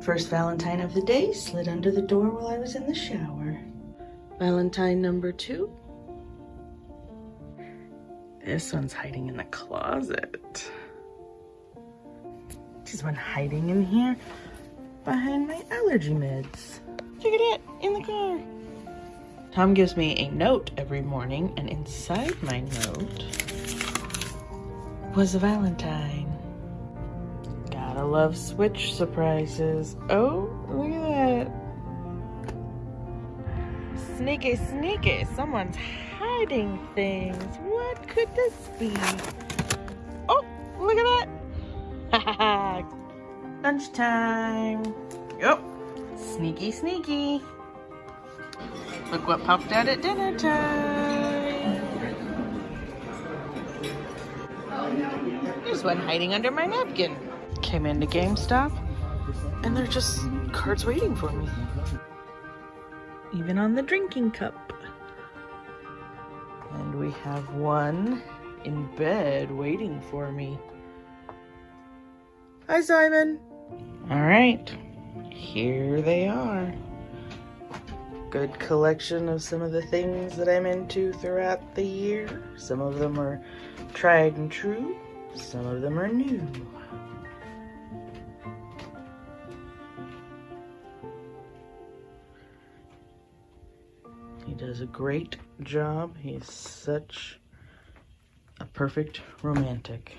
First Valentine of the day slid under the door while I was in the shower. Valentine number two. This one's hiding in the closet. This one hiding in here behind my allergy meds. Check it out, in the car. Tom gives me a note every morning, and inside my note was a Valentine. Gotta love Switch surprises. Oh, look at that. Sneaky, sneaky. Someone's hiding things. What could this be? Oh, look at that. Lunchtime. Yep. Sneaky, sneaky. Look what popped out at dinner time. There's one hiding under my napkin. Came into GameStop and they're just cards waiting for me. Even on the drinking cup. And we have one in bed waiting for me. Hi, Simon. All right, here they are. Good collection of some of the things that I'm into throughout the year. Some of them are tried and true, some of them are new. Does a great job. He's such a perfect romantic.